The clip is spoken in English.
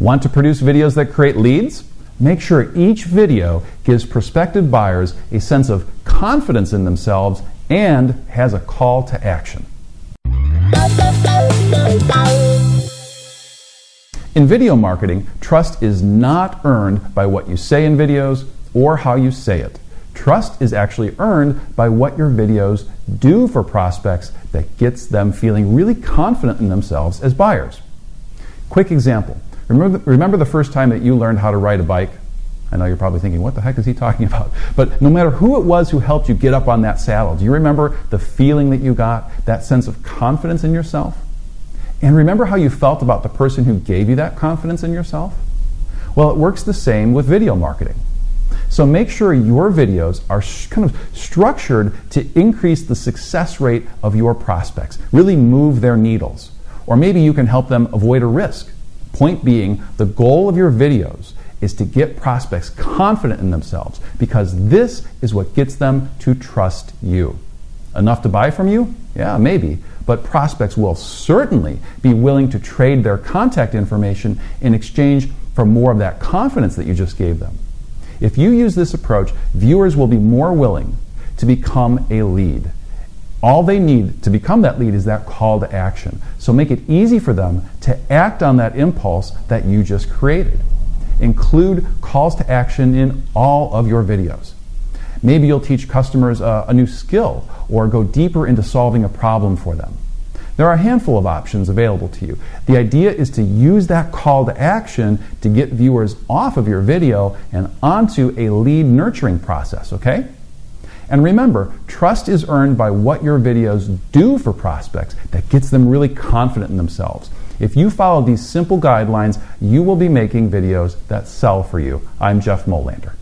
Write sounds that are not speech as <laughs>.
Want to produce videos that create leads? Make sure each video gives prospective buyers a sense of confidence in themselves and has a call to action. In video marketing, trust is not earned by what you say in videos or how you say it. Trust is actually earned by what your videos do for prospects that gets them feeling really confident in themselves as buyers. Quick example. Remember, remember the first time that you learned how to ride a bike? I know you're probably thinking, what the heck is he talking <laughs> about? But no matter who it was who helped you get up on that saddle, do you remember the feeling that you got, that sense of confidence in yourself? And remember how you felt about the person who gave you that confidence in yourself? Well, it works the same with video marketing. So make sure your videos are kind of structured to increase the success rate of your prospects, really move their needles. Or maybe you can help them avoid a risk. Point being, the goal of your videos is to get prospects confident in themselves because this is what gets them to trust you. Enough to buy from you? Yeah, maybe. But prospects will certainly be willing to trade their contact information in exchange for more of that confidence that you just gave them. If you use this approach, viewers will be more willing to become a lead. All they need to become that lead is that call to action. So make it easy for them to act on that impulse that you just created. Include calls to action in all of your videos. Maybe you'll teach customers a, a, new skill or go deeper into solving a problem for them. There are a handful of options available to you. The idea is to use that call to action to get viewers off of your video and onto a lead nurturing process, okay? And remember, trust is earned by what your videos do for prospects that gets them really confident in themselves. If you follow these simple guidelines, you will be making videos that sell for you. I'm Jeff Molander.